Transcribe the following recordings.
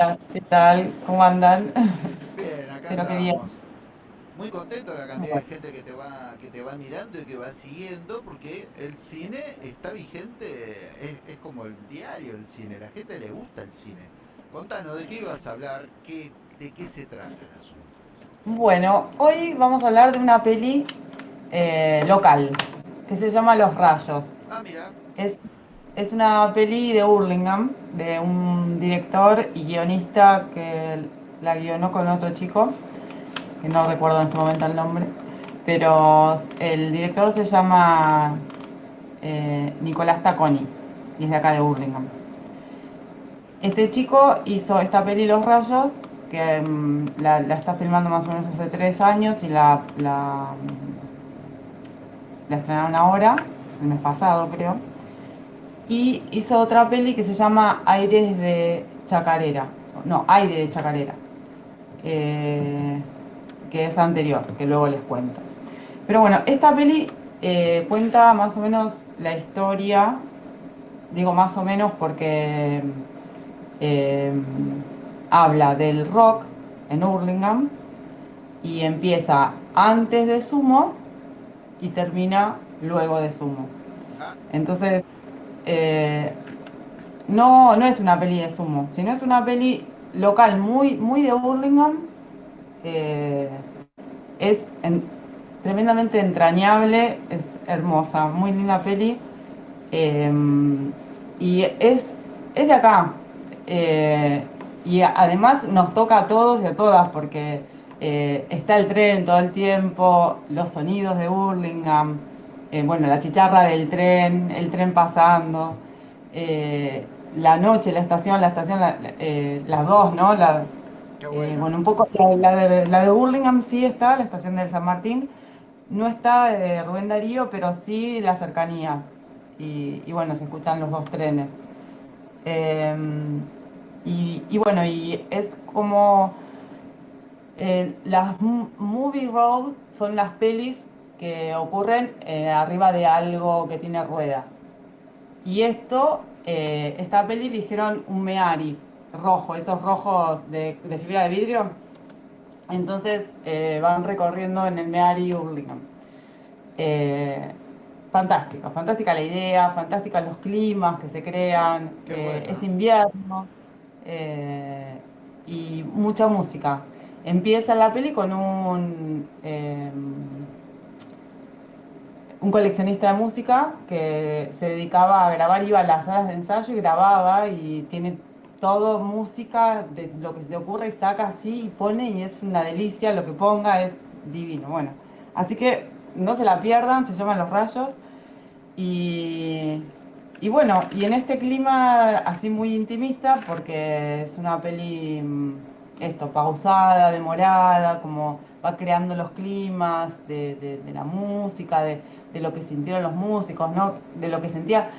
Hola, ¿qué tal? ¿Cómo andan? Bien, acá Espero que bien. andamos. Muy contento de la cantidad de gente que te va, que te va mirando y que va siguiendo, porque el cine está vigente, es, es como el diario el cine, la gente le gusta el cine. Contanos, ¿de qué ibas a hablar? ¿Qué, de qué se trata el asunto? Bueno, hoy vamos a hablar de una peli eh, local que se llama Los Rayos. Ah, mira, Es, es una peli de Hurlingham, de un director y guionista que la guionó con otro chico, que no recuerdo en este momento el nombre, pero el director se llama eh, Nicolás Tacconi y es de acá de Hurlingham. Este chico hizo esta peli Los Rayos, que mm, la, está filmando más o menos hace tres años y la, la estrenaron ahora, el mes pasado creo. Y hizo otra peli que se llama Aires de Chacarera. No, Aire de Chacarera. eh, que es anterior, que luego les cuento. Pero bueno, esta peli eh, cuenta más o menos la historia, digo más o menos porque eh, habla del rock en Hurlingham y empieza antes de Sumo y termina luego de Sumo. Entonces, eh, no, no es una peli de Sumo, sino es una peli local muy, muy de Hurlingham. eh, es en- tremendamente entrañable, es hermosa, muy linda peli. eh, y es, es de acá. y además nos toca a todos y a todas porque está el tren todo el tiempo, los sonidos de Hurlingham, eh, bueno, la chicharra del tren, el tren pasando, eh, la noche, la estación, la estación, la- eh, las dos, ¿no? La, bueno. bueno, un poco, la, la de, la de Hurlingham sí está, la estación del San Martín, no está eh, Rubén Darío, pero sí las cercanías. Y, y bueno, se escuchan los dos trenes. Y, y bueno, y es como eh, las movie road son las pelis que ocurren eh, arriba de algo que tiene ruedas. Y esto, eh, esta peli eligieron un Meari rojo, esos rojos de, de fibra de vidrio. Entonces eh, van recorriendo en el Meari Hurlingham. Eh, fantástica, fantástica la idea, fantástica los climas que se crean, bueno. es invierno y mucha música. Empieza la peli con un, un coleccionista de música que se dedicaba a grabar, iba a las salas de ensayo y grababa y tiene todo música, de lo que se te ocurre y saca así y pone y es una delicia, lo que ponga es divino. Bueno, así que no se la pierdan, se llaman Los Rayos y, y bueno, y en este clima así muy intimista, porque es una peli, mm, esto, pausada, demorada, como va creando los climas de, la música, de, de lo que sintieron los músicos, ¿no? De lo que sentía.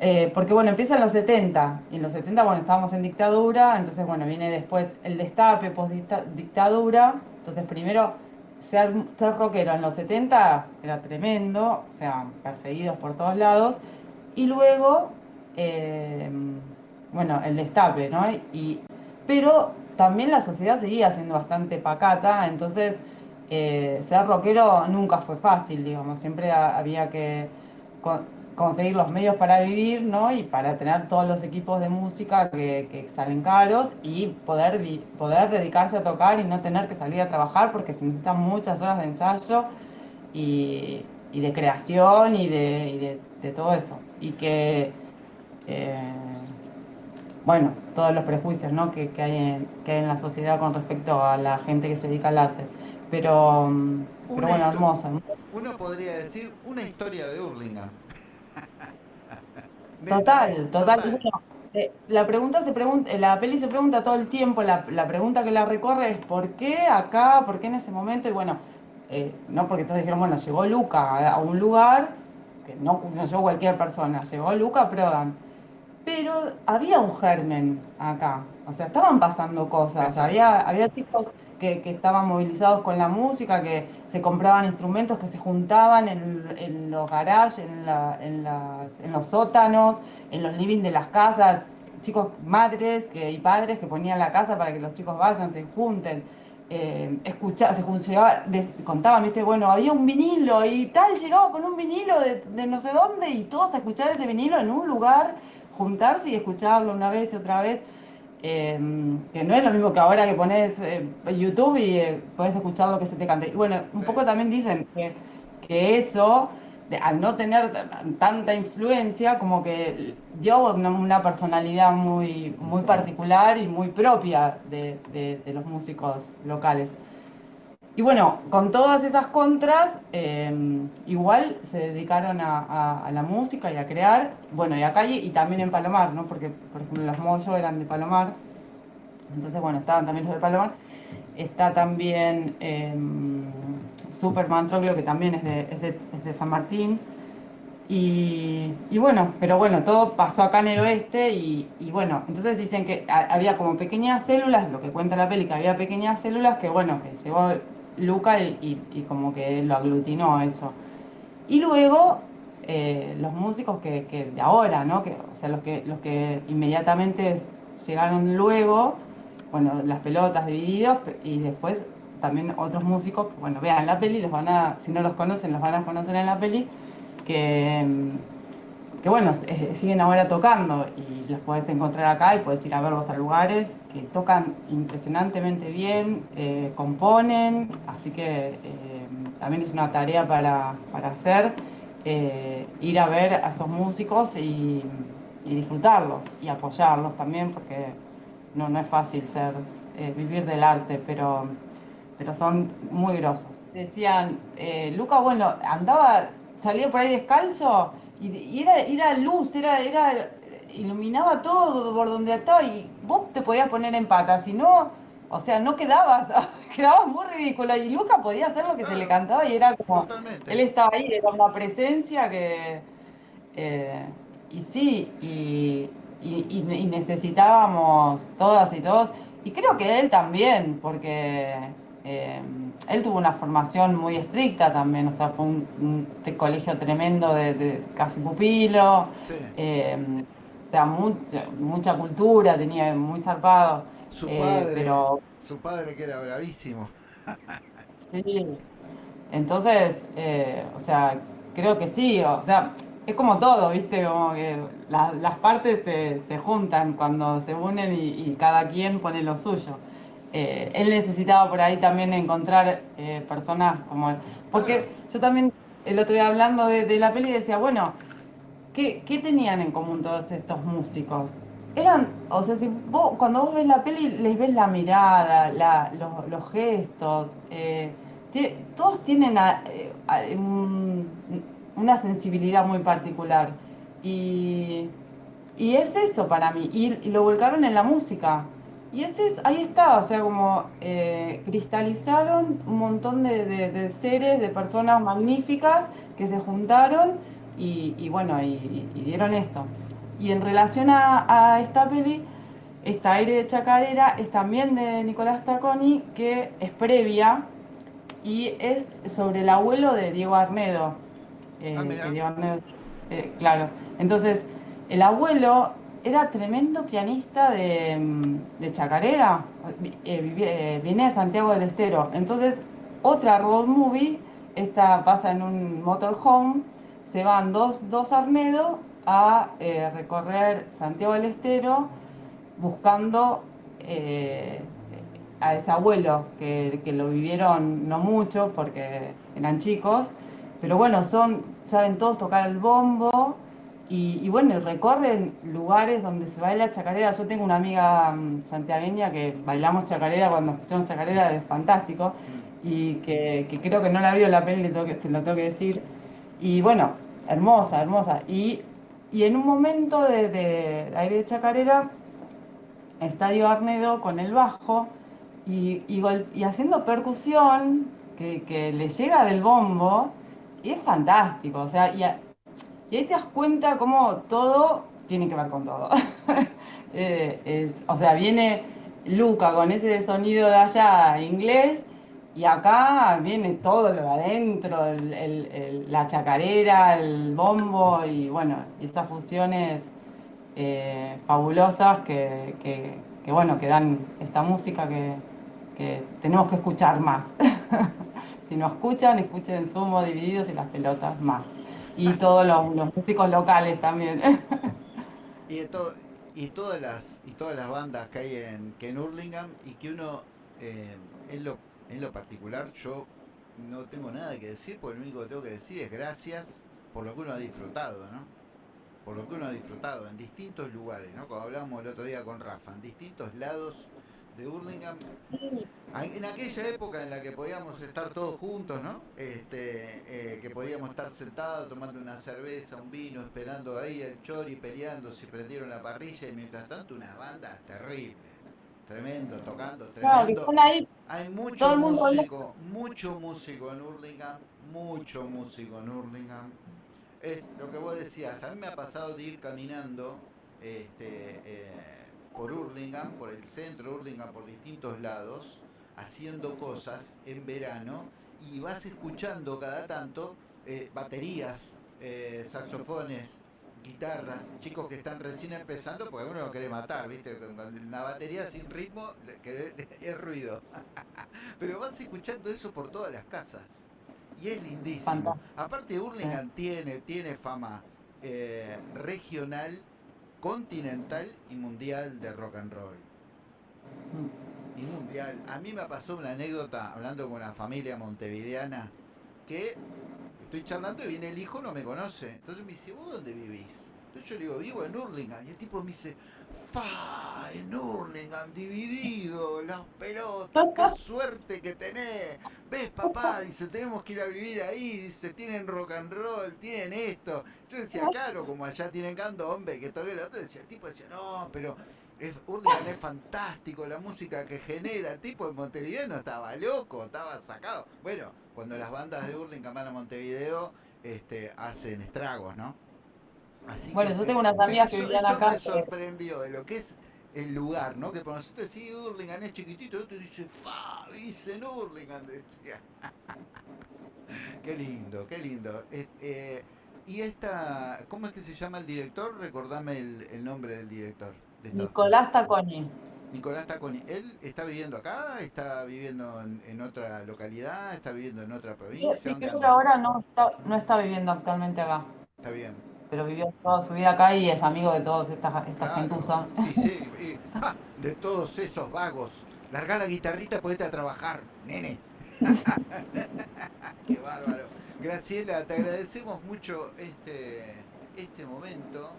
eh, porque bueno, empieza en los 70, y en los 70, bueno, estábamos en dictadura, entonces bueno, viene después el destape, post-dictadura, entonces primero ser, ser rockero en los 70 era tremendo, o sea, perseguidos por todos lados. Y luego, eh, bueno, el destape, ¿no? Y, pero también la sociedad seguía siendo bastante pacata, entonces eh, ser rockero nunca fue fácil, digamos, siempre ha- había que con- conseguir los medios para vivir, ¿no? Y para tener todos los equipos de música que, que salen caros y poder, poder dedicarse a tocar y no tener que salir a trabajar porque se necesitan muchas horas de ensayo y, y de creación y de, y de- de todo eso. Y que, eh, bueno, todos los prejuicios, ¿no? que, que hay en, que hay en la sociedad con respecto a la gente que se dedica al arte. Pero, mm, pero bueno, hermosa. uno podría decir una historia de. Netamente, Total, total. Y total. bueno, eh, la pregunta se pregunta, eh, la peli se pregunta todo el tiempo, la, la pregunta que la recorre es ¿por qué acá? ¿Por qué en ese momento? Y bueno, eh, no porque todos dijeron, bueno, llegó Luca a, a un lugar, que no, no llegó cualquier persona, llegó Luca Prodan. Pero había un germen acá, o sea, estaban pasando cosas, había, había chicos que, que estaban movilizados con la música, que se compraban instrumentos, que se juntaban en, en los garages, en, la- en las- en los sótanos, en los living de las casas, chicos, madres que, y padres que ponían la casa para que los chicos vayan, se junten. Eh, escuchaba, se llegaba, contaban, viste, bueno, había un vinilo y tal, llegaba con un vinilo de, de, no sé dónde y todos a escuchar ese vinilo en un lugar, juntarse y escucharlo una vez y otra vez. Eh, que no es lo mismo que ahora que pones eh, YouTube y eh, puedes escuchar lo que se te cante. Y bueno, un poco también dicen que, que eso, al no tener tanta influencia, como que dio una, personalidad muy, muy particular y muy propia de, de, los músicos locales. Y bueno, con todas esas contras, igual se dedicaron a, a, la música y a crear, bueno, y a calle y también en Palomar, ¿no? Porque, por ejemplo, los Moyo eran de Palomar, entonces, bueno, estaban también los de Palomar. Está también eh, Superman Troglio, que también es de, es de, es de San Martín. Y, y, bueno, pero bueno, todo pasó acá en el oeste y, y bueno, entonces dicen que había como pequeñas células, lo que cuenta la peli, que había pequeñas células que bueno, que llegó Luca y, como que lo aglutinó eso. Y luego eh, los músicos que, que, de ahora, ¿no? Que, o sea, los que, los que inmediatamente llegaron luego, bueno, las pelotas divididos y después también otros músicos bueno, vean la peli, los van a, si no los conocen, los van a conocer en la peli, que, que bueno, eh, siguen ahora tocando y los puedes encontrar acá y puedes ir a verlos a lugares que tocan impresionantemente bien, eh, componen, así que eh, también es una tarea para, para hacer, ir a ver a esos músicos y, disfrutarlos y apoyarlos también porque no, no es fácil ser, vivir del arte, pero pero son muy grosos. Decían, eh, Luca, bueno, andaba, salía por ahí descalzo y, era, era luz, era, era, iluminaba todo por donde estaba y vos te podías poner en patas, si no, o sea, no quedabas, quedabas muy ridículo y Luca podía hacer lo que se le cantaba y era como, él estaba ahí, era una presencia que, eh, y sí, y, y necesitábamos todas y todos, y creo que él también, porque eh, él tuvo una formación muy estricta también, o sea, fue un, colegio tremendo de, casi pupilo, eh, o sea, mucha cultura, tenía muy zarpado. Su eh, padre, pero, su padre que era bravísimo. sí, entonces, o sea, creo que sí, o sea, es como todo, ¿viste? Como que las partes se, se, juntan cuando se unen y cada quien pone lo suyo. Eh, él necesitaba por ahí también encontrar eh, personas como él. Porque yo también, el otro día hablando de, la peli, decía, bueno, ¿qué, tenían en común todos estos músicos? Eran, o sea, si vos, cuando vos ves la peli, les ves la mirada, los, gestos, eh, todos tienen una sensibilidad muy particular. Y, es eso para mí, y lo volcaron en la música. Y ese es, ahí está, o sea, como eh, cristalizaron un montón de, seres, de personas magníficas que se juntaron y, bueno, y, dieron esto. Y en relación a, esta peli, esta aire de chacarera es también de Nicolás Taconi, que es previa y es sobre el abuelo de Diego Arnedo. Eh, ah, Diego Arnedo eh, claro. Entonces, el abuelo era tremendo pianista de, mm, chacarera, eh, eh, viene de Santiago del Estero. Entonces, otra road movie, esta pasa en un motorhome, se van dos, dos Arnedo a eh, recorrer Santiago del Estero buscando a ese abuelo, que, que, lo vivieron no mucho porque eran chicos, pero bueno, son, saben todos tocar el bombo, y, bueno, recorren lugares donde se baila chacarera. Yo tengo una amiga mm, santiagueña que bailamos chacarera cuando escuchamos chacarera, es fantástico. Y que, creo que no la vio la peli, se lo tengo que decir. Y bueno, hermosa, hermosa. Y, en un momento de, aire de chacarera, Estadio Arnedo con el bajo y, y, haciendo percusión que, le llega del bombo. Y es fantástico. O sea, y y ahí te das cuenta cómo todo tiene que ver con todo. Eh, o sea, viene Luca con ese sonido de allá inglés y acá viene todo lo de adentro, la chacarera, el bombo y bueno, esas fusiones eh, fabulosas que, bueno, que dan esta música que, que tenemos que escuchar más. si no escuchan, escuchen Sumo, Divididos y las pelotas más. Y todos los, músicos locales también. y, todas las, y todas las bandas que hay en, que en Hurlingham y que uno, eh, en, lo, en lo particular, yo no tengo nada que decir, porque lo único que tengo que decir es gracias por lo que uno ha disfrutado, ¿no? Por lo que uno ha disfrutado en distintos lugares, ¿no? Como hablábamos el otro día con Rafa, en distintos lados de Hurlingham. En aquella época en la que podíamos estar todos juntos, ¿no? Este, eh, que podíamos estar sentados tomando una cerveza, un vino, esperando ahí el chori, peleando, si prendieron la parrilla y mientras tanto unas bandas terribles. Tremendo, tocando, tremendo. Hay mucho músico, mucho músico en Hurlingham, mucho músico en Hurlingham. Es lo que vos decías, a mí me ha pasado de ir caminando este, eh, por Hurlingham, por el centro de Hurlingham, por distintos lados, haciendo cosas en verano y vas escuchando cada tanto eh, baterías, eh, saxofones, guitarras, chicos que están recién empezando, porque uno lo quiere matar, ¿viste? Con una batería sin ritmo es ruido. Pero vas escuchando eso por todas las casas. Y es lindísimo. Aparte, Hurlingham tiene, tiene fama eh, regional continental y mundial de rock and roll. Mm. Y mundial. A mí me pasó una anécdota hablando con una familia montevideana que estoy charlando y viene el hijo, no me conoce. Entonces me dice, ¿vos dónde vivís? Entonces yo le digo, vivo en Hurlingham. Y el tipo me dice, ¡fa! En Hurlingham, dividido, las pelotas, qué suerte que tenés. ¿Ves, papá? Dice, tenemos que ir a vivir ahí. Dice, tienen rock and roll, tienen esto. Yo decía, claro, como allá tienen candombe, que todavía el otro decía, el tipo decía, no, pero es, Hurlingham es fantástico, la música que genera. El tipo de Montevideo no estaba loco, estaba sacado. Bueno, cuando las bandas de Hurlingham van a Montevideo, este, hacen estragos, ¿no? Así bueno, yo tengo unas amigas que vivían acá. me sorprendió de lo que es el lugar, ¿no? Que por nosotros sí, Hurlingham es chiquitito, otro dice, ¡fa! Dice en Hurlingham, decía. qué lindo, qué lindo. Eh, y esta, ¿cómo es que se llama el director? Recordame el, nombre del director. Nicolás Taconi. Nicolás Taconi, ¿él está viviendo acá? ¿Está viviendo en, otra localidad? ¿Está viviendo en otra provincia? Sí, que ahora no está, no está viviendo actualmente acá. Está bien pero vivió toda su vida acá y es amigo de todos estas esta gentuza. Sí, sí, de todos esos vagos. Larga la guitarrita, ponete a trabajar, nene. Qué bárbaro. Graciela, te agradecemos mucho este, este momento.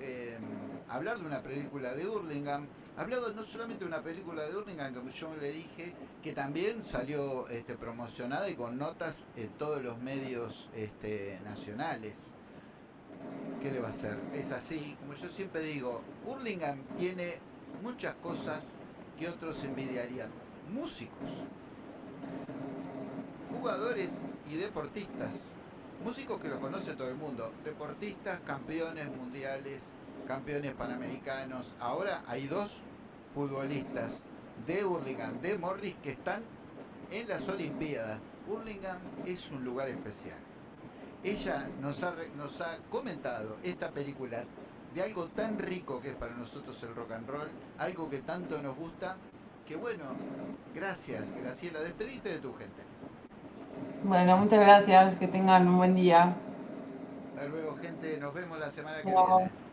Em, hablar de una película de Hurlingham. Hablado no solamente de una película de Hurlingham, como yo le dije, que también salió este, promocionada y con notas en todos los medios este, nacionales. ¿Qué le va a hacer? Es así, como yo siempre digo, Hurlingham tiene muchas cosas que otros envidiarían. Músicos, jugadores y deportistas. Músicos que lo conoce todo el mundo. Deportistas, campeones mundiales, campeones panamericanos. Ahora hay dos futbolistas de Hurlingham, de Morris, que están en las Olimpiadas. Hurlingham es un lugar especial ella nos ha, nos ha comentado esta película de algo tan rico que es para nosotros el rock and roll, algo que tanto nos gusta, que bueno, gracias Graciela, despedite de tu gente. Bueno, muchas gracias, que tengan un buen día. Hasta luego gente, nos vemos la semana que viene.